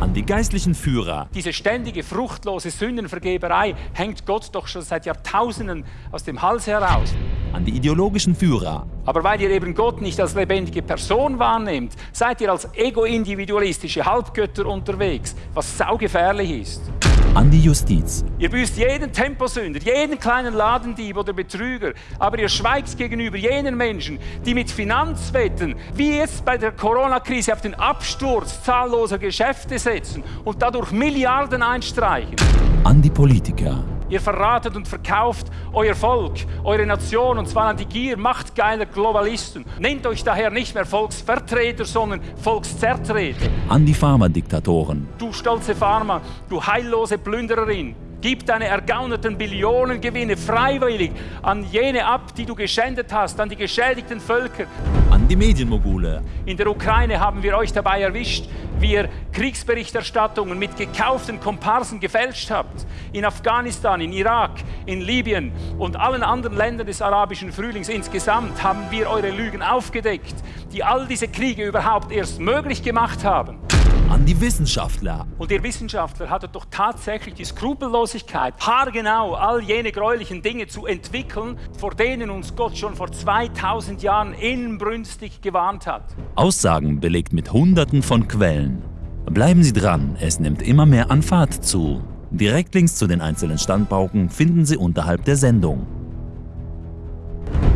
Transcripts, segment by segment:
An die geistlichen Führer, Diese ständige, fruchtlose Sündenvergeberei hängt Gott doch schon seit Jahrtausenden aus dem Hals heraus. an die ideologischen Führer, Aber weil ihr eben Gott nicht als lebendige Person wahrnehmt, seid ihr als ego-individualistische Halbgötter unterwegs, was saugefährlich ist. An die Justiz, Ihr büßt jeden Temposünder, jeden kleinen Ladendieb oder Betrüger, aber ihr schweigt gegenüber jenen Menschen, die mit Finanzwetten, wie jetzt bei der Corona-Krise, auf den Absturz zahlloser Geschäfte setzen und dadurch Milliarden einstreichen. an die Politiker, Ihr verratet und verkauft euer Volk, eure Nation und zwar an die Gier machtgeiler Globalisten. Nennt euch daher nicht mehr Volksvertreter, sondern Volkszertreter. an die Pharmadiktatoren, Du stolze Pharma, du heillose Plündererin, gib deine ergaunerten Billionengewinne freiwillig an jene ab, die du geschändet hast, an die geschädigten Völker. an die Medienmogule, In der Ukraine haben wir euch dabei erwischt, wie ihr Kriegsberichterstattungen mit gekauften Komparsen gefälscht habt. In Afghanistan, in Irak, in Libyen und allen anderen Ländern des arabischen Frühlings insgesamt haben wir eure Lügen aufgedeckt, die all diese Kriege überhaupt erst möglich gemacht haben. An die Wissenschaftler, Und ihr Wissenschaftler hattet doch tatsächlich die Skrupellosigkeit, haargenau all jene gräulichen Dinge zu entwickeln, vor denen uns Gott schon vor 2000 Jahren inbrünstig gewarnt hat. Aussagen belegt mit Hunderten von Quellen. Bleiben Sie dran, es nimmt immer mehr an Fahrt zu. Direktlinks zu den einzelnen Standpauken finden Sie unterhalb der Sendung.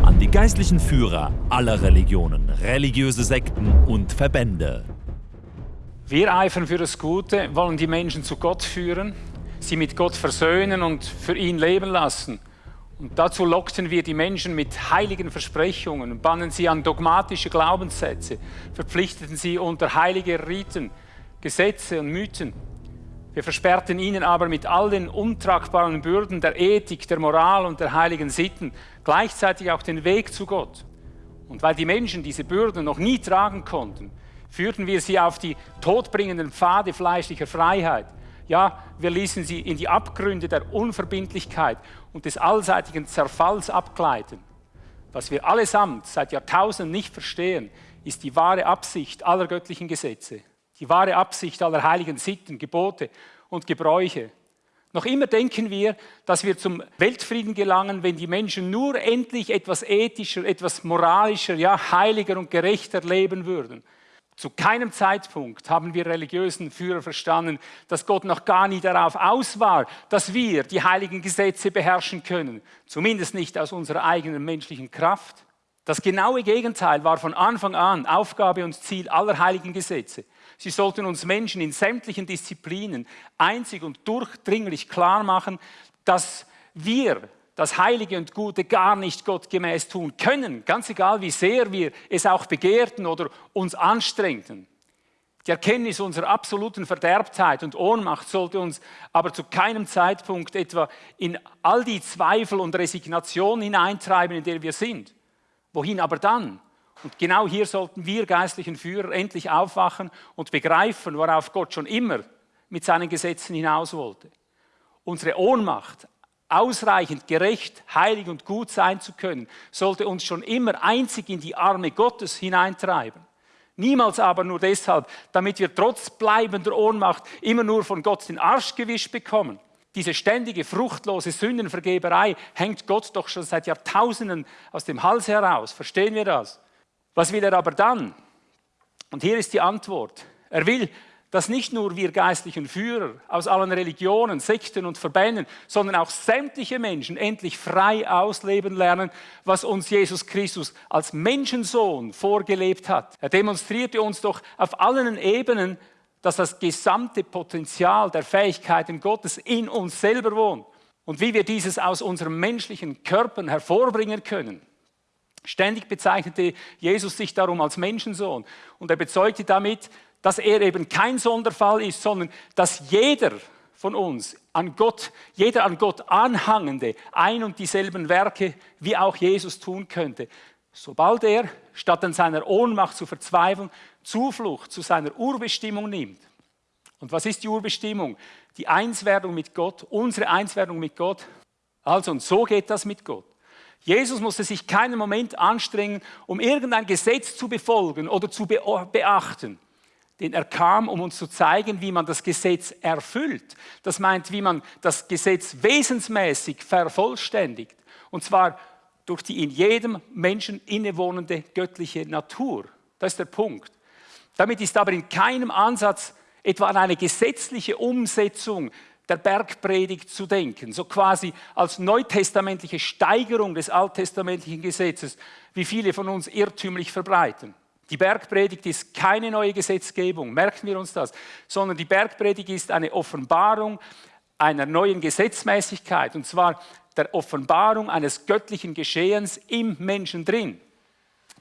An die geistlichen Führer aller Religionen, religiöse Sekten und Verbände. Wir eifern für das Gute, wollen die Menschen zu Gott führen, sie mit Gott versöhnen und für ihn leben lassen. Und dazu lockten wir die Menschen mit heiligen Versprechungen, bannen sie an dogmatische Glaubenssätze, verpflichteten sie unter heilige Riten, Gesetze und Mythen. Wir versperrten ihnen aber mit all den untragbaren Bürden der Ethik, der Moral und der heiligen Sitten gleichzeitig auch den Weg zu Gott. Und weil die Menschen diese Bürden noch nie tragen konnten, führten wir sie auf die todbringenden Pfade fleischlicher Freiheit. Ja, wir ließen sie in die Abgründe der Unverbindlichkeit und des allseitigen Zerfalls abgleiten. Was wir allesamt seit Jahrtausenden nicht verstehen, ist die wahre Absicht aller göttlichen Gesetze, die wahre Absicht aller heiligen Sitten, Gebote und Gebräuche. Noch immer denken wir, dass wir zum Weltfrieden gelangen, wenn die Menschen nur endlich etwas ethischer, etwas moralischer, ja heiliger und gerechter leben würden. Zu keinem Zeitpunkt haben wir religiösen Führer verstanden, dass Gott noch gar nie darauf aus war, dass wir die heiligen Gesetze beherrschen können, zumindest nicht aus unserer eigenen menschlichen Kraft. Das genaue Gegenteil war von Anfang an Aufgabe und Ziel aller heiligen Gesetze. Sie sollten uns Menschen in sämtlichen Disziplinen einzig und durchdringlich klar machen, dass wir das Heilige und Gute gar nicht gottgemäß tun können, ganz egal wie sehr wir es auch begehrten oder uns anstrengten. Die Erkenntnis unserer absoluten Verderbtheit und Ohnmacht sollte uns aber zu keinem Zeitpunkt etwa in all die Zweifel und Resignation hineintreiben, in der wir sind. Wohin aber dann? Und genau hier sollten wir geistlichen Führer endlich aufwachen und begreifen, worauf Gott schon immer mit seinen Gesetzen hinaus wollte. Unsere Ohnmacht, ausreichend gerecht, heilig und gut sein zu können, sollte uns schon immer einzig in die Arme Gottes hineintreiben. Niemals aber nur deshalb, damit wir trotz bleibender Ohnmacht immer nur von Gott den Arsch gewischt bekommen. Diese ständige, fruchtlose Sündenvergeberei hängt Gott doch schon seit Jahrtausenden aus dem Hals heraus. Verstehen wir das? Was will er aber dann? Und hier ist die Antwort. Er will, dass nicht nur wir geistlichen Führer aus allen Religionen, Sekten und Verbänden, sondern auch sämtliche Menschen endlich frei ausleben lernen, was uns Jesus Christus als Menschensohn vorgelebt hat. Er demonstrierte uns doch auf allen Ebenen, dass das gesamte Potenzial der Fähigkeiten Gottes in uns selber wohnt und wie wir dieses aus unserem menschlichen Körpern hervorbringen können. Ständig bezeichnete Jesus sich darum als Menschensohn und er bezeugte damit, dass er eben kein Sonderfall ist, sondern dass jeder von uns an Gott, jeder an Gott anhangende, ein und dieselben Werke wie auch Jesus tun könnte. Sobald er, statt an seiner Ohnmacht zu verzweifeln, Zuflucht zu seiner Urbestimmung nimmt. Und was ist die Urbestimmung? Die Einswerdung mit Gott, unsere Einswerdung mit Gott. Also, und so geht das mit Gott. Jesus musste sich keinen Moment anstrengen, um irgendein Gesetz zu befolgen oder zu beachten. Denn er kam, um uns zu zeigen, wie man das Gesetz erfüllt. Das meint, wie man das Gesetz wesensmäßig vervollständigt. Und zwar durch die in jedem Menschen innewohnende göttliche Natur. Das ist der Punkt. Damit ist aber in keinem Ansatz etwa an eine gesetzliche Umsetzung der Bergpredigt zu denken, so quasi als neutestamentliche Steigerung des alttestamentlichen Gesetzes, wie viele von uns irrtümlich verbreiten. Die Bergpredigt ist keine neue Gesetzgebung, merken wir uns das, sondern die Bergpredigt ist eine Offenbarung einer neuen Gesetzmäßigkeit, und zwar der Offenbarung eines göttlichen Geschehens im Menschen drin.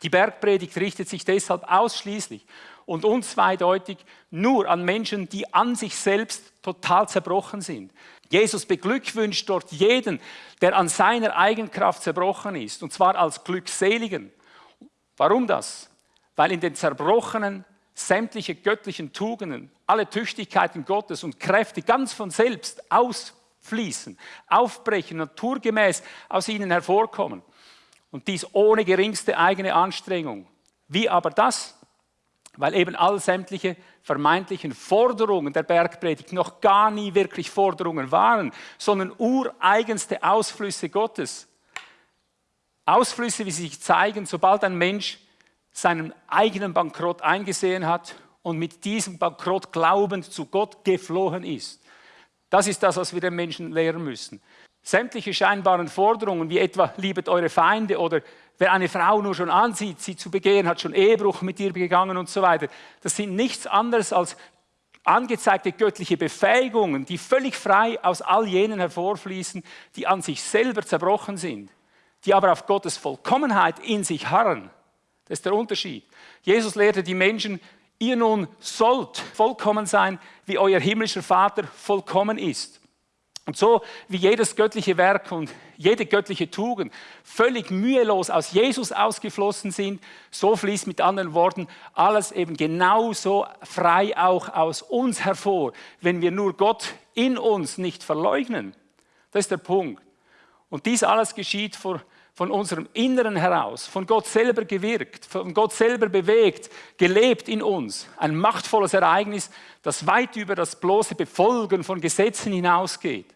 Die Bergpredigt richtet sich deshalb ausschließlich und unzweideutig nur an Menschen, die an sich selbst total zerbrochen sind. Jesus beglückwünscht dort jeden, der an seiner Eigenkraft zerbrochen ist, und zwar als Glückseligen. Warum das? Weil in den Zerbrochenen sämtliche göttlichen Tugenden, alle Tüchtigkeiten Gottes und Kräfte ganz von selbst ausfließen, aufbrechen, naturgemäß aus ihnen hervorkommen. Und dies ohne geringste eigene Anstrengung. Wie aber das? weil eben all sämtliche vermeintlichen Forderungen der Bergpredigt noch gar nie wirklich Forderungen waren, sondern ureigenste Ausflüsse Gottes. Ausflüsse, wie sie sich zeigen, sobald ein Mensch seinen eigenen Bankrott eingesehen hat und mit diesem Bankrott glaubend zu Gott geflohen ist. Das ist das, was wir den Menschen lehren müssen. Sämtliche scheinbaren Forderungen, wie etwa liebet eure Feinde oder wer eine Frau nur schon ansieht, sie zu begehen, hat schon Ehebruch mit ihr begangen und so weiter, das sind nichts anderes als angezeigte göttliche Befähigungen, die völlig frei aus all jenen hervorfließen, die an sich selber zerbrochen sind, die aber auf Gottes Vollkommenheit in sich harren. Das ist der Unterschied. Jesus lehrte die Menschen, ihr nun sollt vollkommen sein, wie euer himmlischer Vater vollkommen ist. Und so wie jedes göttliche Werk und jede göttliche Tugend völlig mühelos aus Jesus ausgeflossen sind, so fließt mit anderen Worten alles eben genauso frei auch aus uns hervor, wenn wir nur Gott in uns nicht verleugnen. Das ist der Punkt. Und dies alles geschieht vor, von unserem Inneren heraus, von Gott selber gewirkt, von Gott selber bewegt, gelebt in uns. Ein machtvolles Ereignis, das weit über das bloße Befolgen von Gesetzen hinausgeht.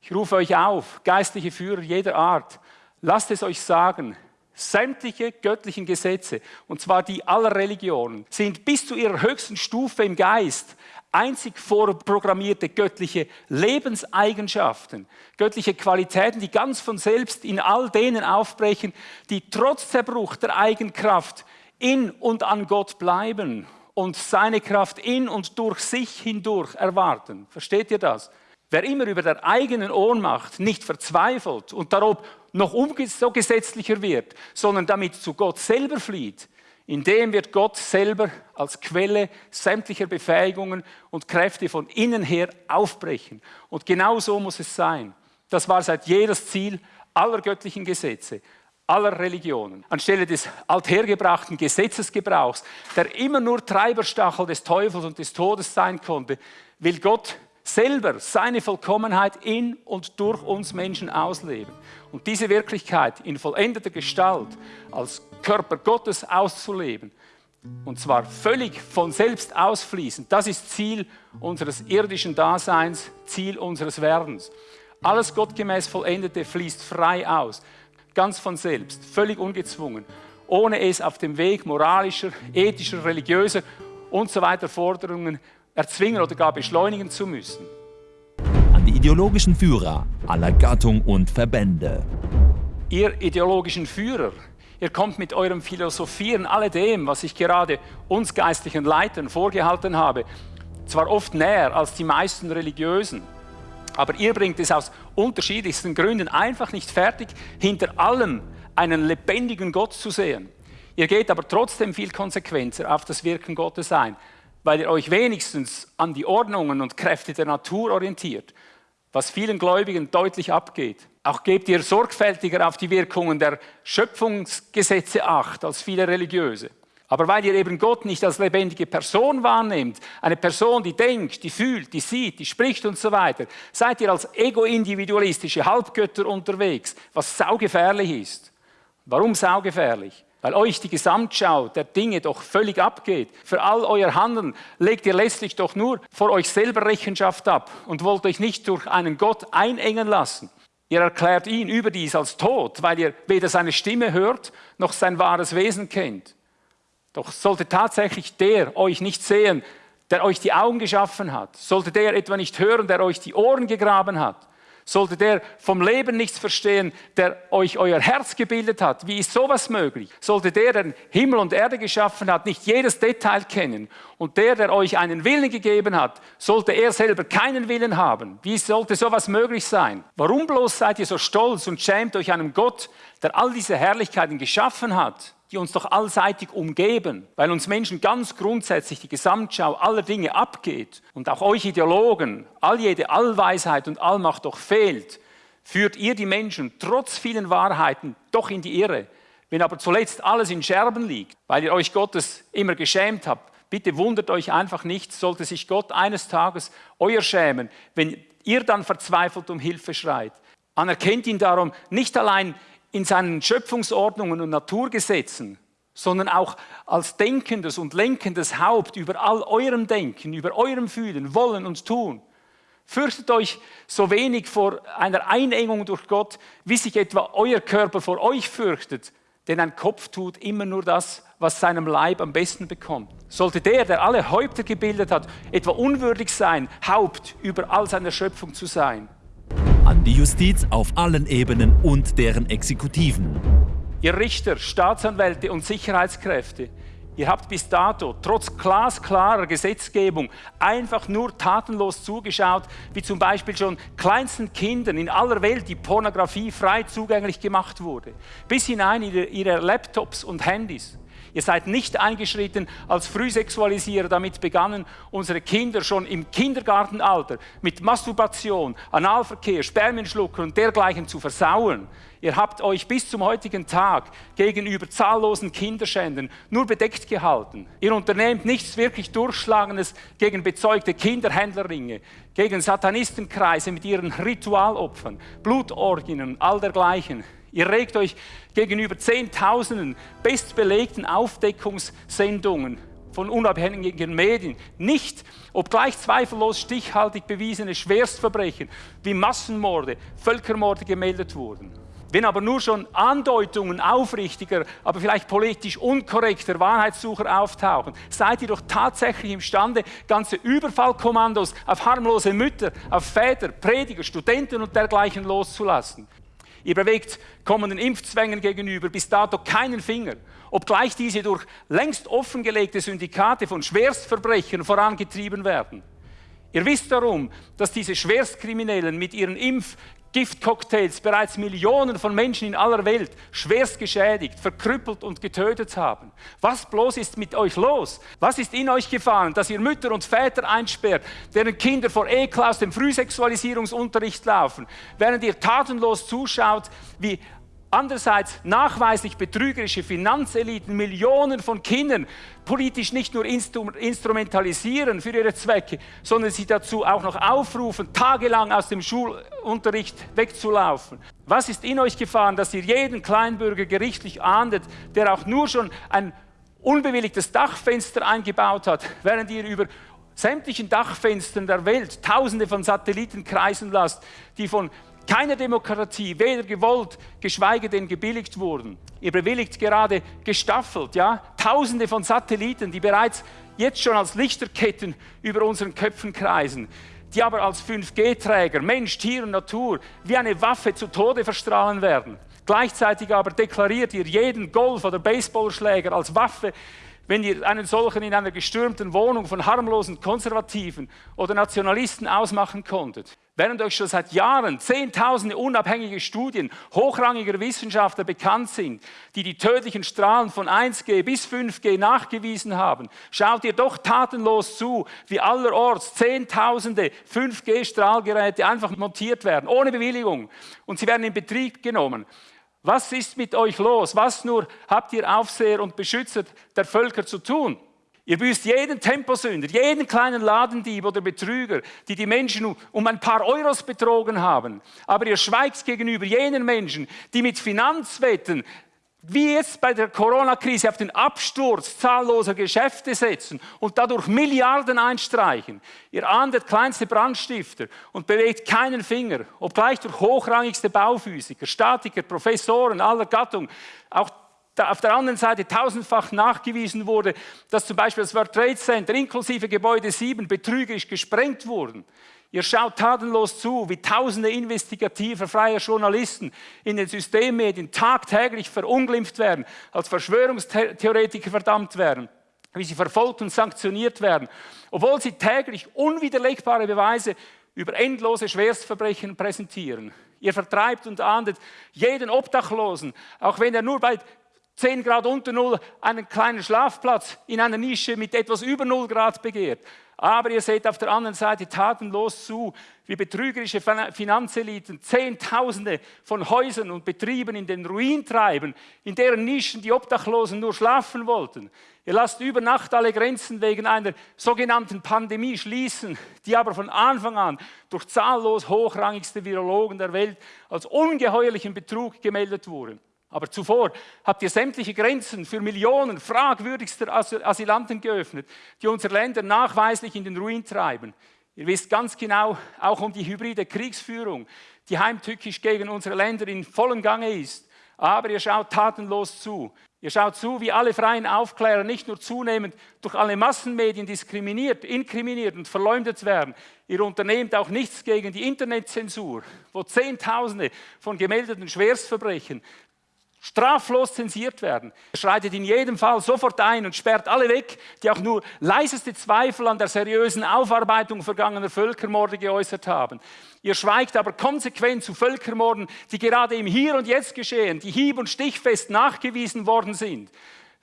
Ich rufe euch auf, geistliche Führer jeder Art, lasst es euch sagen, sämtliche göttlichen Gesetze, und zwar die aller Religionen, sind bis zu ihrer höchsten Stufe im Geist einzig vorprogrammierte göttliche Lebenseigenschaften, göttliche Qualitäten, die ganz von selbst in all denen aufbrechen, die trotz Zerbruch der Eigenkraft in und an Gott bleiben und seine Kraft in und durch sich hindurch erwarten. Versteht ihr das? Wer immer über der eigenen Ohnmacht nicht verzweifelt und darob noch so gesetzlicher wird, sondern damit zu Gott selber flieht, in dem wird Gott selber als Quelle sämtlicher Befähigungen und Kräfte von innen her aufbrechen. Und genau so muss es sein. Das war seit jedes Ziel aller göttlichen Gesetze, aller Religionen. Anstelle des althergebrachten Gesetzesgebrauchs, der immer nur Treiberstachel des Teufels und des Todes sein konnte, will Gott selber seine Vollkommenheit in und durch uns Menschen ausleben. Und diese Wirklichkeit in vollendeter Gestalt als Körper Gottes auszuleben, und zwar völlig von selbst ausfließend, das ist Ziel unseres irdischen Daseins, Ziel unseres Werdens. Alles gottgemäß Vollendete fließt frei aus, ganz von selbst, völlig ungezwungen, ohne es auf dem Weg moralischer, ethischer, religiöser und so weiter Forderungen erzwingen oder gar beschleunigen zu müssen. An die ideologischen Führer aller Gattung und Verbände. Ihr ideologischen Führer, ihr kommt mit eurem Philosophieren alledem, was ich gerade uns geistlichen Leitern vorgehalten habe, zwar oft näher als die meisten Religiösen, aber ihr bringt es aus unterschiedlichsten Gründen einfach nicht fertig, hinter allem einen lebendigen Gott zu sehen. Ihr geht aber trotzdem viel konsequenter auf das Wirken Gottes ein weil ihr euch wenigstens an die Ordnungen und Kräfte der Natur orientiert, was vielen Gläubigen deutlich abgeht. Auch gebt ihr sorgfältiger auf die Wirkungen der Schöpfungsgesetze acht als viele Religiöse. Aber weil ihr eben Gott nicht als lebendige Person wahrnehmt, eine Person, die denkt, die fühlt, die sieht, die spricht und so weiter, seid ihr als ego-individualistische Halbgötter unterwegs, was saugefährlich ist. Warum saugefährlich? Weil euch die Gesamtschau der Dinge doch völlig abgeht. Für all euer Handeln legt ihr letztlich doch nur vor euch selber Rechenschaft ab und wollt euch nicht durch einen Gott einengen lassen. Ihr erklärt ihn überdies als tot, weil ihr weder seine Stimme hört noch sein wahres Wesen kennt. Doch sollte tatsächlich der euch nicht sehen, der euch die Augen geschaffen hat, sollte der etwa nicht hören, der euch die Ohren gegraben hat, sollte der vom Leben nichts verstehen, der euch euer Herz gebildet hat? Wie ist sowas möglich? Sollte der, der Himmel und Erde geschaffen hat, nicht jedes Detail kennen? Und der, der euch einen Willen gegeben hat, sollte er selber keinen Willen haben? Wie sollte sowas möglich sein? Warum bloß seid ihr so stolz und schämt euch einem Gott, der all diese Herrlichkeiten geschaffen hat? Die uns doch allseitig umgeben, weil uns Menschen ganz grundsätzlich die Gesamtschau aller Dinge abgeht und auch euch Ideologen all jede Allweisheit und Allmacht doch fehlt, führt ihr die Menschen trotz vielen Wahrheiten doch in die Irre. Wenn aber zuletzt alles in Scherben liegt, weil ihr euch Gottes immer geschämt habt, bitte wundert euch einfach nicht, sollte sich Gott eines Tages euer schämen, wenn ihr dann verzweifelt um Hilfe schreit. Anerkennt ihn darum nicht allein in seinen Schöpfungsordnungen und Naturgesetzen, sondern auch als denkendes und lenkendes Haupt über all eurem Denken, über eurem Fühlen, Wollen und Tun. Fürchtet euch so wenig vor einer Einengung durch Gott, wie sich etwa euer Körper vor euch fürchtet, denn ein Kopf tut immer nur das, was seinem Leib am besten bekommt. Sollte der, der alle Häupter gebildet hat, etwa unwürdig sein, Haupt über all seiner Schöpfung zu sein, an die Justiz auf allen Ebenen und deren Exekutiven. Ihr Richter, Staatsanwälte und Sicherheitskräfte, ihr habt bis dato trotz glasklarer Gesetzgebung einfach nur tatenlos zugeschaut, wie zum Beispiel schon kleinsten Kindern in aller Welt die Pornografie frei zugänglich gemacht wurde, bis hinein in ihre Laptops und Handys. Ihr seid nicht eingeschritten als Frühsexualisierer, damit begannen unsere Kinder schon im Kindergartenalter mit Masturbation, Analverkehr, Spermienschlucker und dergleichen zu versauen. Ihr habt euch bis zum heutigen Tag gegenüber zahllosen Kinderschänden nur bedeckt gehalten. Ihr unternehmt nichts wirklich Durchschlagendes gegen bezeugte Kinderhändlerringe, gegen Satanistenkreise mit ihren Ritualopfern, Blutorgien und all dergleichen. Ihr regt euch gegenüber Zehntausenden bestbelegten Aufdeckungssendungen von unabhängigen Medien nicht, obgleich zweifellos stichhaltig bewiesene Schwerstverbrechen wie Massenmorde, Völkermorde gemeldet wurden. Wenn aber nur schon Andeutungen aufrichtiger, aber vielleicht politisch unkorrekter Wahrheitssucher auftauchen, seid ihr doch tatsächlich imstande, ganze Überfallkommandos auf harmlose Mütter, auf Väter, Prediger, Studenten und dergleichen loszulassen. Ihr bewegt kommenden Impfzwängen gegenüber bis dato keinen Finger, obgleich diese durch längst offengelegte Syndikate von Schwerstverbrechern vorangetrieben werden. Ihr wisst darum, dass diese Schwerstkriminellen mit ihren Impf-, Giftcocktails bereits Millionen von Menschen in aller Welt schwerst geschädigt, verkrüppelt und getötet haben. Was bloß ist mit euch los? Was ist in euch gefahren, dass ihr Mütter und Väter einsperrt, deren Kinder vor Ekel aus dem Frühsexualisierungsunterricht laufen, während ihr tatenlos zuschaut, wie Andererseits nachweislich betrügerische Finanzeliten Millionen von Kindern politisch nicht nur instrumentalisieren für ihre Zwecke, sondern sie dazu auch noch aufrufen, tagelang aus dem Schulunterricht wegzulaufen. Was ist in euch gefahren, dass ihr jeden Kleinbürger gerichtlich ahndet, der auch nur schon ein unbewilligtes Dachfenster eingebaut hat, während ihr über sämtlichen Dachfenstern der Welt Tausende von Satelliten kreisen lasst, die von keiner Demokratie, weder gewollt, geschweige denn gebilligt wurden. Ihr bewilligt gerade gestaffelt, ja, Tausende von Satelliten, die bereits jetzt schon als Lichterketten über unseren Köpfen kreisen, die aber als 5G-Träger Mensch, Tier und Natur wie eine Waffe zu Tode verstrahlen werden. Gleichzeitig aber deklariert ihr jeden Golf- oder Baseballschläger als Waffe, wenn ihr einen solchen in einer gestürmten Wohnung von harmlosen Konservativen oder Nationalisten ausmachen konntet. Während euch schon seit Jahren zehntausende unabhängige Studien hochrangiger Wissenschaftler bekannt sind, die die tödlichen Strahlen von 1G bis 5G nachgewiesen haben, schaut ihr doch tatenlos zu, wie allerorts zehntausende 5G-Strahlgeräte einfach montiert werden, ohne Bewilligung. Und sie werden in Betrieb genommen. Was ist mit euch los? Was nur habt ihr Aufseher und Beschützer der Völker zu tun? Ihr büßt jeden Temposünder, jeden kleinen Ladendieb oder Betrüger, die die Menschen um ein paar Euros betrogen haben. Aber ihr schweigt gegenüber jenen Menschen, die mit Finanzwetten wie jetzt bei der Corona-Krise auf den Absturz zahlloser Geschäfte setzen und dadurch Milliarden einstreichen. Ihr ahndet kleinste Brandstifter und bewegt keinen Finger, obgleich durch hochrangigste Bauphysiker, Statiker, Professoren aller Gattung, auch auf der anderen Seite tausendfach nachgewiesen wurde, dass zum Beispiel das World Trade Center inklusive Gebäude 7 betrügerisch gesprengt wurden. Ihr schaut tatenlos zu, wie tausende investigativer freier Journalisten in den Systemmedien tagtäglich verunglimpft werden, als Verschwörungstheoretiker verdammt werden, wie sie verfolgt und sanktioniert werden, obwohl sie täglich unwiderlegbare Beweise über endlose Schwerstverbrechen präsentieren. Ihr vertreibt und ahndet jeden Obdachlosen, auch wenn er nur bei 10 Grad unter Null einen kleinen Schlafplatz in einer Nische mit etwas über 0 Grad begehrt. Aber ihr seht auf der anderen Seite tatenlos zu, wie betrügerische Finanzeliten Zehntausende von Häusern und Betrieben in den Ruin treiben, in deren Nischen die Obdachlosen nur schlafen wollten. Ihr lasst über Nacht alle Grenzen wegen einer sogenannten Pandemie schließen, die aber von Anfang an durch zahllos hochrangigste Virologen der Welt als ungeheuerlichen Betrug gemeldet wurde. Aber zuvor habt ihr sämtliche Grenzen für Millionen fragwürdigster Asylanten geöffnet, die unsere Länder nachweislich in den Ruin treiben. Ihr wisst ganz genau auch um die hybride Kriegsführung, die heimtückisch gegen unsere Länder in vollem Gange ist. Aber ihr schaut tatenlos zu. Ihr schaut zu, wie alle freien Aufklärer nicht nur zunehmend durch alle Massenmedien diskriminiert, inkriminiert und verleumdet werden. Ihr unternehmt auch nichts gegen die Internetzensur, wo Zehntausende von gemeldeten Schwerstverbrechen straflos zensiert werden. Er schreitet in jedem Fall sofort ein und sperrt alle weg, die auch nur leiseste Zweifel an der seriösen Aufarbeitung vergangener Völkermorde geäußert haben. Ihr schweigt aber konsequent zu Völkermorden, die gerade im Hier und Jetzt geschehen, die hieb- und stichfest nachgewiesen worden sind.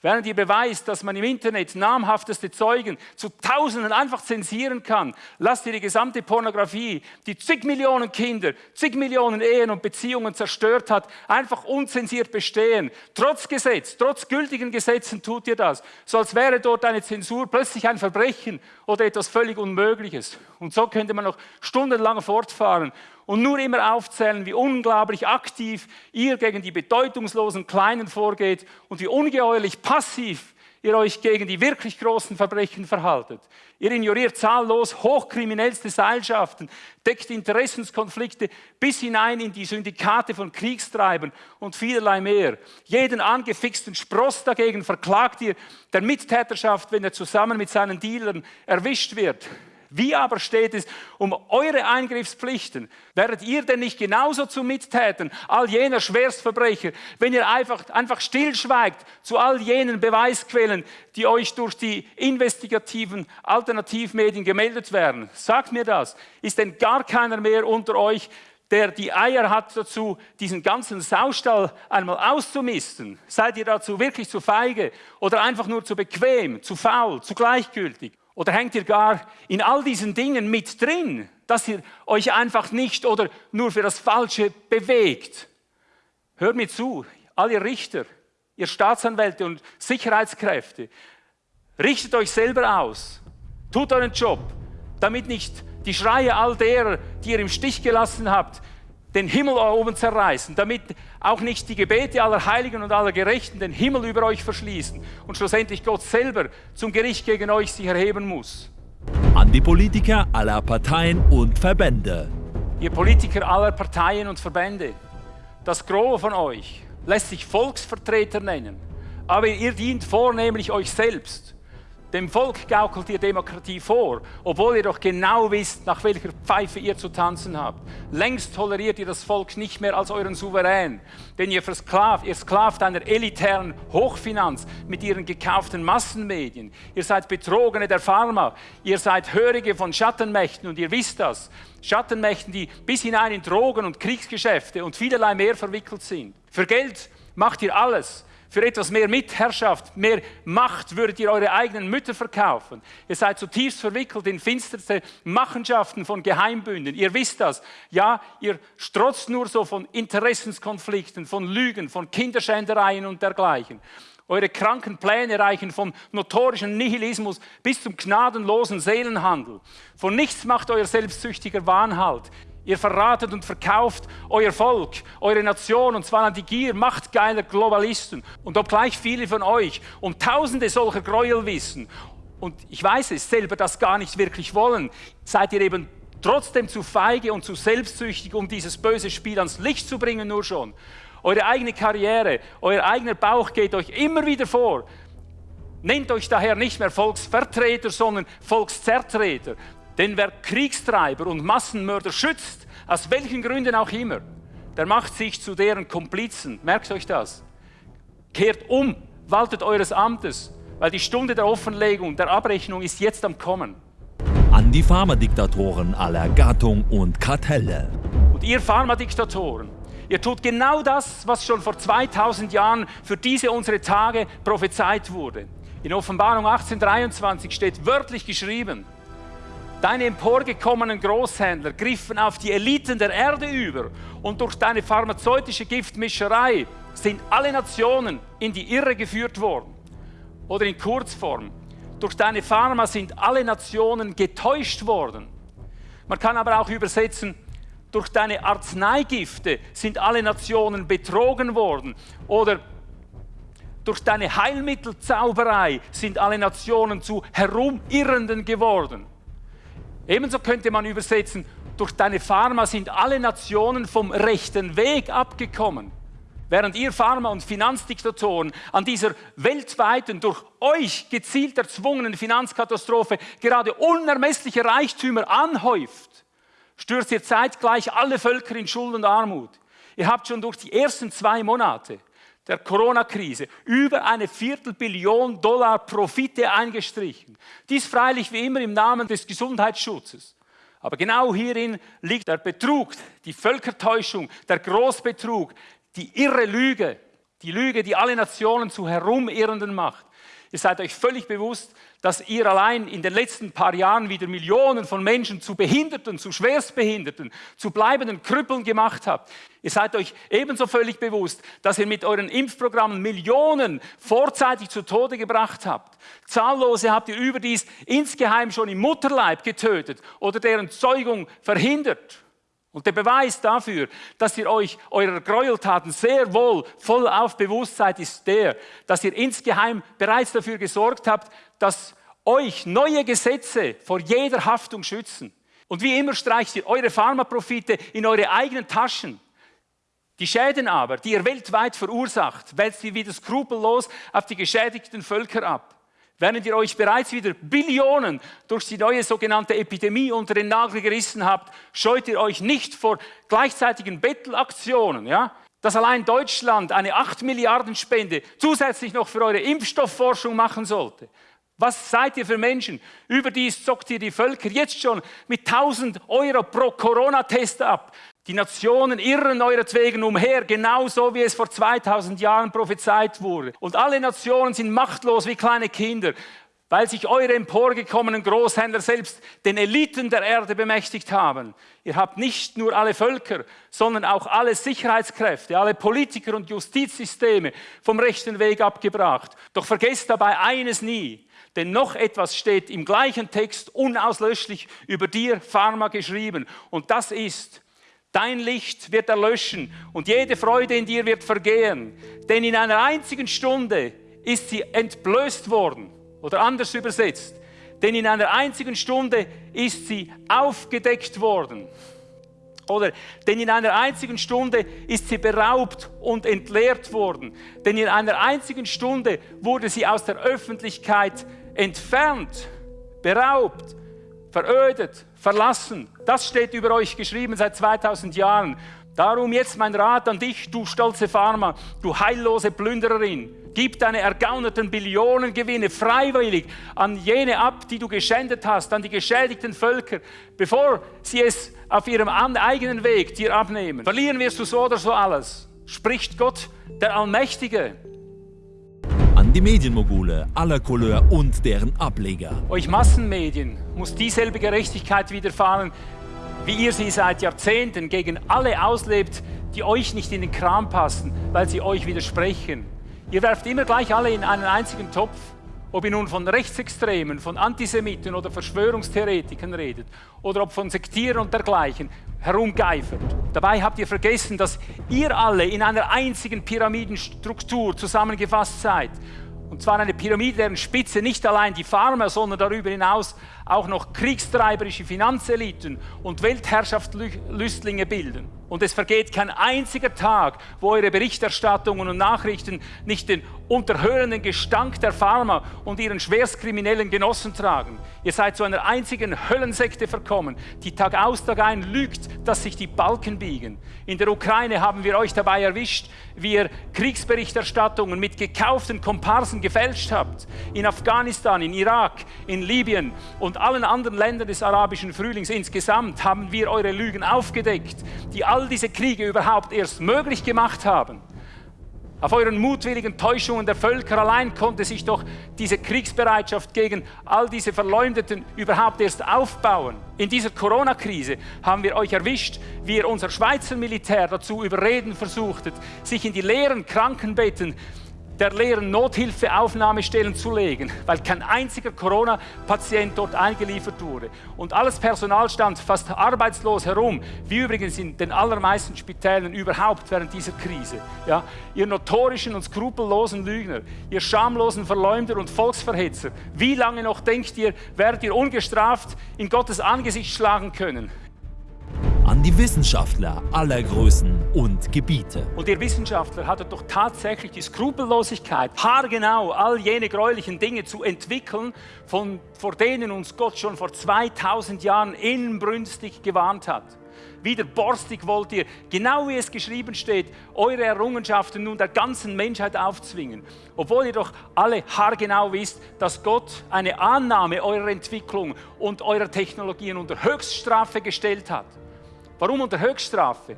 Während ihr beweist, dass man im Internet namhafteste Zeugen zu Tausenden einfach zensieren kann, lasst ihr die gesamte Pornografie, die zig Millionen Kinder, zig Millionen Ehen und Beziehungen zerstört hat, einfach unzensiert bestehen. Trotz Gesetz, trotz gültigen Gesetzen tut ihr das, so als wäre dort eine Zensur plötzlich ein Verbrechen oder etwas völlig Unmögliches. Und so könnte man noch stundenlang fortfahren und nur immer aufzählen, wie unglaublich aktiv ihr gegen die bedeutungslosen Kleinen vorgeht und wie ungeheuerlich passiv ihr euch gegen die wirklich großen Verbrechen verhaltet. Ihr ignoriert zahllos hochkriminellste Seilschaften, deckt Interessenskonflikte bis hinein in die Syndikate von Kriegstreibern und vielerlei mehr. Jeden angefixten Spross dagegen verklagt ihr der Mittäterschaft, wenn er zusammen mit seinen Dealern erwischt wird. Wie aber steht es um eure Eingriffspflichten? Werdet ihr denn nicht genauso zu Mittätern all jener Schwerstverbrecher, wenn ihr einfach, einfach stillschweigt zu all jenen Beweisquellen, die euch durch die investigativen Alternativmedien gemeldet werden? Sagt mir das. Ist denn gar keiner mehr unter euch, der die Eier hat dazu, diesen ganzen Saustall einmal auszumisten? Seid ihr dazu wirklich zu feige oder einfach nur zu bequem, zu faul, zu gleichgültig? Oder hängt ihr gar in all diesen Dingen mit drin, dass ihr euch einfach nicht oder nur für das Falsche bewegt? Hört mir zu, all ihr Richter, ihr Staatsanwälte und Sicherheitskräfte, richtet euch selber aus, tut euren Job, damit nicht die Schreie all derer, die ihr im Stich gelassen habt, den Himmel oben zerreißen, damit auch nicht die Gebete aller Heiligen und aller Gerechten den Himmel über euch verschließen und schlussendlich Gott selber zum Gericht gegen euch sich erheben muss. An die Politiker aller Parteien und Verbände. Ihr Politiker aller Parteien und Verbände, das Gros von euch lässt sich Volksvertreter nennen, aber ihr dient vornehmlich euch selbst dem Volk gaukelt ihr Demokratie vor, obwohl ihr doch genau wisst, nach welcher Pfeife ihr zu tanzen habt. Längst toleriert ihr das Volk nicht mehr als euren Souverän, denn ihr versklavt, ihr sklavt einer elitären Hochfinanz mit ihren gekauften Massenmedien. Ihr seid Betrogene der Pharma, ihr seid Hörige von Schattenmächten und ihr wisst das. Schattenmächten, die bis hinein in Drogen und Kriegsgeschäfte und vielerlei mehr verwickelt sind. Für Geld macht ihr alles. Für etwas mehr Mitherrschaft, mehr Macht würdet ihr eure eigenen Mütter verkaufen. Ihr seid zutiefst verwickelt in finsterste Machenschaften von Geheimbünden. Ihr wisst das. Ja, ihr strotzt nur so von Interessenskonflikten, von Lügen, von Kinderschändereien und dergleichen. Eure kranken Pläne reichen vom notorischen Nihilismus bis zum gnadenlosen Seelenhandel. Von nichts macht euer selbstsüchtiger Wahn halt. Ihr verratet und verkauft euer Volk, eure Nation, und zwar an die Gier machtgeiler Globalisten. Und obgleich viele von euch um tausende solcher Gräuel wissen, und ich weiß es selber, das gar nicht wirklich wollen, seid ihr eben trotzdem zu feige und zu selbstsüchtig, um dieses böse Spiel ans Licht zu bringen, nur schon. Eure eigene Karriere, euer eigener Bauch geht euch immer wieder vor. Nennt euch daher nicht mehr Volksvertreter, sondern Volkszertreter. Denn wer Kriegstreiber und Massenmörder schützt, aus welchen Gründen auch immer, der macht sich zu deren Komplizen. Merkt euch das. Kehrt um, waltet eures Amtes, weil die Stunde der Offenlegung, der Abrechnung ist jetzt am Kommen. An die Pharmadiktatoren aller Gattung und Kartelle. Und ihr Pharmadiktatoren, ihr tut genau das, was schon vor 2000 Jahren für diese unsere Tage prophezeit wurde. In Offenbarung 1823 steht wörtlich geschrieben, Deine emporgekommenen Großhändler griffen auf die Eliten der Erde über und durch deine pharmazeutische Giftmischerei sind alle Nationen in die Irre geführt worden. Oder in Kurzform, durch deine Pharma sind alle Nationen getäuscht worden. Man kann aber auch übersetzen, durch deine Arzneigifte sind alle Nationen betrogen worden. Oder durch deine Heilmittelzauberei sind alle Nationen zu Herumirrenden geworden. Ebenso könnte man übersetzen, durch deine Pharma sind alle Nationen vom rechten Weg abgekommen. Während ihr Pharma- und Finanzdiktatoren an dieser weltweiten, durch euch gezielt erzwungenen Finanzkatastrophe gerade unermessliche Reichtümer anhäuft, stürzt ihr zeitgleich alle Völker in Schuld und Armut. Ihr habt schon durch die ersten zwei Monate der Corona-Krise über eine Viertelbillion Dollar Profite eingestrichen. Dies freilich wie immer im Namen des Gesundheitsschutzes. Aber genau hierin liegt der Betrug, die Völkertäuschung, der Großbetrug, die irre Lüge, die Lüge, die alle Nationen zu Herumirrenden macht. Ihr seid euch völlig bewusst, dass ihr allein in den letzten paar Jahren wieder Millionen von Menschen zu Behinderten, zu Schwerstbehinderten, zu bleibenden Krüppeln gemacht habt. Ihr seid euch ebenso völlig bewusst, dass ihr mit euren Impfprogrammen Millionen vorzeitig zu Tode gebracht habt. Zahllose habt ihr überdies insgeheim schon im Mutterleib getötet oder deren Zeugung verhindert. Und der Beweis dafür, dass ihr euch eurer Gräueltaten sehr wohl voll auf bewusst seid, ist der, dass ihr insgeheim bereits dafür gesorgt habt, dass euch neue Gesetze vor jeder Haftung schützen. Und wie immer streicht ihr eure Pharmaprofite in eure eigenen Taschen. Die Schäden aber, die ihr weltweit verursacht, wälzt ihr wieder skrupellos auf die geschädigten Völker ab während ihr euch bereits wieder Billionen durch die neue sogenannte Epidemie unter den Nagel gerissen habt, scheut ihr euch nicht vor gleichzeitigen Bettelaktionen, ja? dass allein Deutschland eine 8 Milliarden Spende zusätzlich noch für eure Impfstoffforschung machen sollte. Was seid ihr für Menschen? Überdies zockt ihr die Völker jetzt schon mit 1000 Euro pro Corona-Test ab. Die Nationen irren euretwegen umher, genauso wie es vor 2000 Jahren prophezeit wurde. Und alle Nationen sind machtlos wie kleine Kinder, weil sich eure emporgekommenen Großhändler selbst den Eliten der Erde bemächtigt haben. Ihr habt nicht nur alle Völker, sondern auch alle Sicherheitskräfte, alle Politiker und Justizsysteme vom rechten Weg abgebracht. Doch vergesst dabei eines nie, denn noch etwas steht im gleichen Text unauslöschlich über dir, Pharma, geschrieben. Und das ist, Dein Licht wird erlöschen und jede Freude in dir wird vergehen. Denn in einer einzigen Stunde ist sie entblößt worden. Oder anders übersetzt. Denn in einer einzigen Stunde ist sie aufgedeckt worden. Oder denn in einer einzigen Stunde ist sie beraubt und entleert worden. Denn in einer einzigen Stunde wurde sie aus der Öffentlichkeit entfernt, beraubt, verödet, verlassen. Das steht über euch geschrieben seit 2000 Jahren. Darum jetzt mein Rat an dich, du stolze Pharma, du heillose Plündererin. Gib deine ergaunerten Billionengewinne freiwillig an jene ab, die du geschändet hast, an die geschädigten Völker, bevor sie es auf ihrem eigenen Weg dir abnehmen. Verlieren wirst du so oder so alles, spricht Gott, der Allmächtige die Medienmogule aller Couleur und deren Ableger. Euch Massenmedien muss dieselbe Gerechtigkeit widerfahren, wie ihr sie seit Jahrzehnten gegen alle auslebt, die euch nicht in den Kram passen, weil sie euch widersprechen. Ihr werft immer gleich alle in einen einzigen Topf Ob ihr nun von Rechtsextremen, von Antisemiten oder Verschwörungstheoretikern redet oder ob von Sektieren und dergleichen herumgeifert. Dabei habt ihr vergessen, dass ihr alle in einer einzigen Pyramidenstruktur zusammengefasst seid. Und zwar eine Pyramide, deren Spitze nicht allein die Farmer, sondern darüber hinaus auch noch kriegstreiberische Finanzeliten und Weltherrschaftslüstlinge bilden. Und es vergeht kein einziger Tag, wo eure Berichterstattungen und Nachrichten nicht den unterhörenden Gestank der Pharma und ihren schwerstkriminellen Genossen tragen. Ihr seid zu einer einzigen Höllensekte verkommen, die Tag aus, Tag ein lügt, dass sich die Balken biegen. In der Ukraine haben wir euch dabei erwischt, wie ihr Kriegsberichterstattungen mit gekauften Komparsen gefälscht habt. In Afghanistan, in Irak, in Libyen und allen anderen Ländern des arabischen Frühlings insgesamt haben wir eure Lügen aufgedeckt, die all diese Kriege überhaupt erst möglich gemacht haben. Auf euren mutwilligen Täuschungen der Völker allein konnte sich doch diese Kriegsbereitschaft gegen all diese Verleumdeten überhaupt erst aufbauen. In dieser Corona-Krise haben wir euch erwischt, wie ihr unser Schweizer Militär dazu überreden versuchtet, sich in die leeren Krankenbetten der leeren Nothilfeaufnahmestellen zu legen, weil kein einziger Corona-Patient dort eingeliefert wurde. Und alles Personal stand fast arbeitslos herum, wie übrigens in den allermeisten Spitälern überhaupt während dieser Krise. Ja, ihr notorischen und skrupellosen Lügner, ihr schamlosen Verleumder und Volksverhetzer, wie lange noch denkt ihr, werdet ihr ungestraft in Gottes Angesicht schlagen können? An die Wissenschaftler aller Größen und Gebiete. Und ihr Wissenschaftler hattet doch tatsächlich die Skrupellosigkeit, haargenau all jene gräulichen Dinge zu entwickeln, von, vor denen uns Gott schon vor 2000 Jahren inbrünstig gewarnt hat. Wieder borstig wollt ihr, genau wie es geschrieben steht, eure Errungenschaften nun der ganzen Menschheit aufzwingen. Obwohl ihr doch alle haargenau wisst, dass Gott eine Annahme eurer Entwicklung und eurer Technologien unter Höchststrafe gestellt hat. Warum unter Höchststrafe?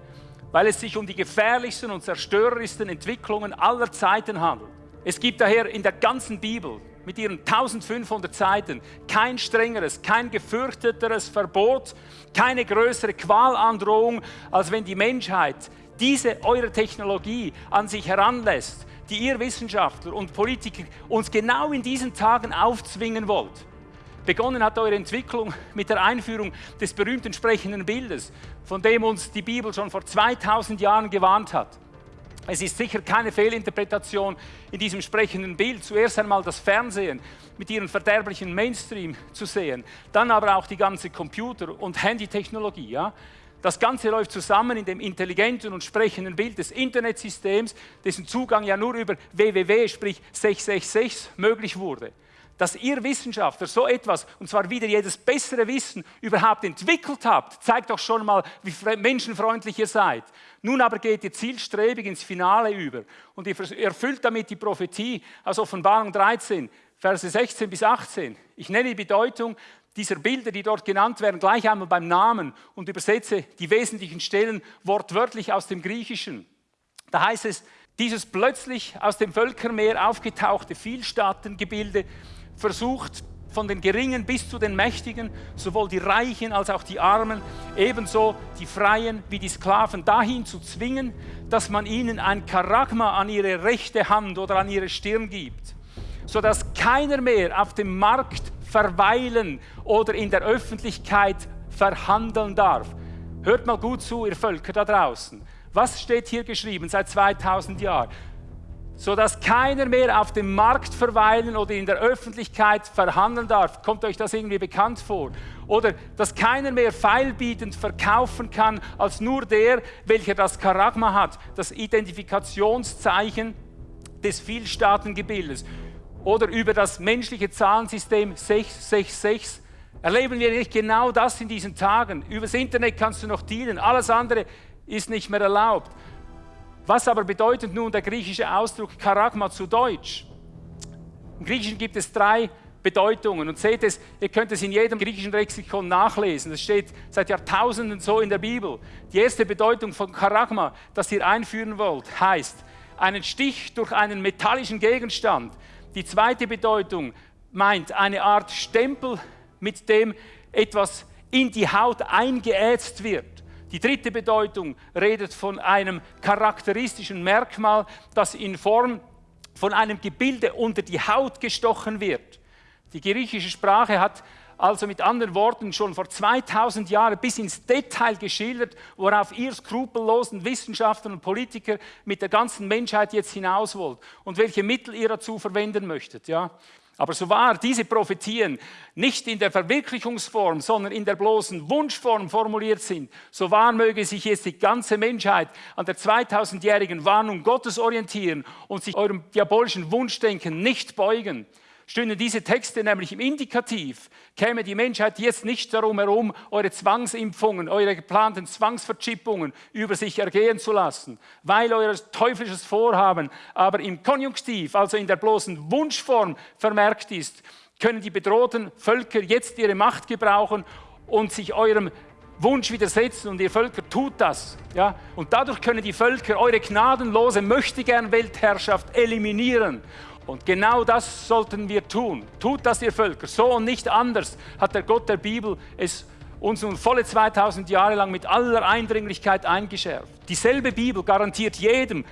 Weil es sich um die gefährlichsten und zerstörerischsten Entwicklungen aller Zeiten handelt. Es gibt daher in der ganzen Bibel mit ihren 1500 Seiten kein strengeres, kein gefürchteteres Verbot, keine größere Qualandrohung, als wenn die Menschheit diese eure Technologie an sich heranlässt, die ihr Wissenschaftler und Politiker uns genau in diesen Tagen aufzwingen wollt. Begonnen hat eure Entwicklung mit der Einführung des berühmten sprechenden Bildes, von dem uns die Bibel schon vor 2000 Jahren gewarnt hat. Es ist sicher keine Fehlinterpretation in diesem sprechenden Bild. Zuerst einmal das Fernsehen mit ihrem verderblichen Mainstream zu sehen, dann aber auch die ganze Computer- und Handytechnologie. Ja? Das Ganze läuft zusammen in dem intelligenten und sprechenden Bild des Internetsystems, dessen Zugang ja nur über www, sprich 666, möglich wurde dass ihr Wissenschaftler so etwas, und zwar wieder jedes bessere Wissen, überhaupt entwickelt habt, zeigt doch schon mal, wie menschenfreundlich ihr seid. Nun aber geht ihr zielstrebig ins Finale über und ihr erfüllt damit die Prophetie aus Offenbarung 13, Verse 16 bis 18. Ich nenne die Bedeutung dieser Bilder, die dort genannt werden, gleich einmal beim Namen und übersetze die wesentlichen Stellen wortwörtlich aus dem Griechischen. Da heißt es, dieses plötzlich aus dem Völkermeer aufgetauchte Vielstaatengebilde versucht, von den Geringen bis zu den Mächtigen, sowohl die Reichen als auch die Armen, ebenso die Freien wie die Sklaven dahin zu zwingen, dass man ihnen ein Karagma an ihre rechte Hand oder an ihre Stirn gibt, sodass keiner mehr auf dem Markt verweilen oder in der Öffentlichkeit verhandeln darf. Hört mal gut zu, ihr Völker da draußen. Was steht hier geschrieben seit 2000 Jahren? Sodass keiner mehr auf dem Markt verweilen oder in der Öffentlichkeit verhandeln darf. Kommt euch das irgendwie bekannt vor? Oder dass keiner mehr feilbietend verkaufen kann als nur der, welcher das Karagma hat, das Identifikationszeichen des Vielstaatengebildes. Oder über das menschliche Zahlensystem 666 erleben wir nicht genau das in diesen Tagen. Übers Internet kannst du noch dienen, alles andere ist nicht mehr erlaubt. Was aber bedeutet nun der griechische Ausdruck Charagma zu Deutsch? Im Griechischen gibt es drei Bedeutungen und seht es, ihr könnt es in jedem griechischen Lexikon nachlesen. Das steht seit Jahrtausenden so in der Bibel. Die erste Bedeutung von Charagma, das ihr einführen wollt, heißt einen Stich durch einen metallischen Gegenstand. Die zweite Bedeutung meint eine Art Stempel, mit dem etwas in die Haut eingeätzt wird. Die dritte Bedeutung redet von einem charakteristischen Merkmal, das in Form von einem Gebilde unter die Haut gestochen wird. Die griechische Sprache hat also mit anderen Worten schon vor 2000 Jahren bis ins Detail geschildert, worauf ihr skrupellosen Wissenschaftler und Politiker mit der ganzen Menschheit jetzt hinaus wollt und welche Mittel ihr dazu verwenden möchtet. Ja? Aber so wahr diese Prophetien nicht in der Verwirklichungsform, sondern in der bloßen Wunschform formuliert sind, so wahr möge sich jetzt die ganze Menschheit an der 2000-jährigen Warnung Gottes orientieren und sich eurem diabolischen Wunschdenken nicht beugen. Stünden diese Texte nämlich im Indikativ, käme die Menschheit jetzt nicht darum herum, eure Zwangsimpfungen, eure geplanten Zwangsverchippungen über sich ergehen zu lassen, weil euer teuflisches Vorhaben aber im Konjunktiv, also in der bloßen Wunschform vermerkt ist, können die bedrohten Völker jetzt ihre Macht gebrauchen und sich eurem Wunsch widersetzen und ihr Völker tut das. Ja? Und dadurch können die Völker eure gnadenlose Möchtegern-Weltherrschaft eliminieren. Und genau das sollten wir tun. Tut das, ihr Völker. So und nicht anders hat der Gott der Bibel es uns nun volle 2000 Jahre lang mit aller Eindringlichkeit eingeschärft. Dieselbe Bibel garantiert jedem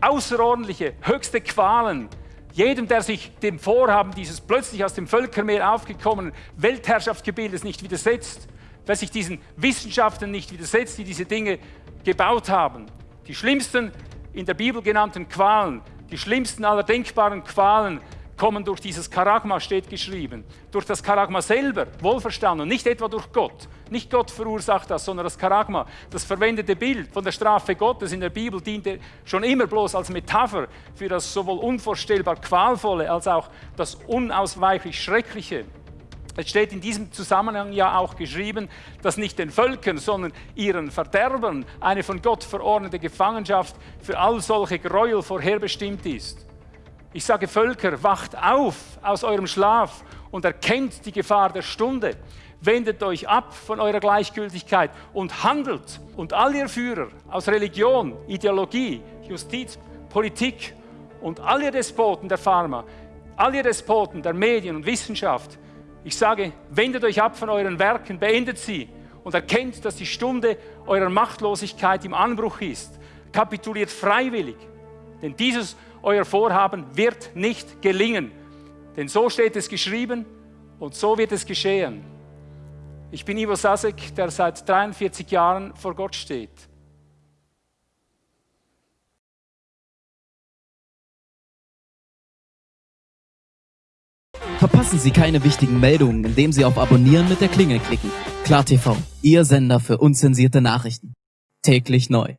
außerordentliche, höchste Qualen, jedem, der sich dem Vorhaben dieses plötzlich aus dem Völkermeer aufgekommenen Weltherrschaftsgebildes nicht widersetzt, wer sich diesen Wissenschaften nicht widersetzt, die diese Dinge gebaut haben. Die schlimmsten in der Bibel genannten Qualen die schlimmsten aller denkbaren Qualen kommen durch dieses Karagma, steht geschrieben. Durch das Karagma selber, wohlverstanden, nicht etwa durch Gott. Nicht Gott verursacht das, sondern das Karagma, das verwendete Bild von der Strafe Gottes in der Bibel diente schon immer bloß als Metapher für das sowohl unvorstellbar Qualvolle als auch das unausweichlich Schreckliche. Es steht in diesem Zusammenhang ja auch geschrieben, dass nicht den Völkern, sondern ihren Verderbern eine von Gott verordnete Gefangenschaft für all solche Gräuel vorherbestimmt ist. Ich sage Völker, wacht auf aus eurem Schlaf und erkennt die Gefahr der Stunde. Wendet euch ab von eurer Gleichgültigkeit und handelt. Und all ihr Führer aus Religion, Ideologie, Justiz, Politik und all ihr Despoten der Pharma, all ihr Despoten der Medien und Wissenschaft, ich sage, wendet euch ab von euren Werken, beendet sie und erkennt, dass die Stunde eurer Machtlosigkeit im Anbruch ist. Kapituliert freiwillig, denn dieses euer Vorhaben wird nicht gelingen. Denn so steht es geschrieben und so wird es geschehen. Ich bin Ivo Sasek, der seit 43 Jahren vor Gott steht. Verpassen Sie keine wichtigen Meldungen, indem Sie auf Abonnieren mit der Klingel klicken. KlarTV, Ihr Sender für unzensierte Nachrichten. Täglich neu.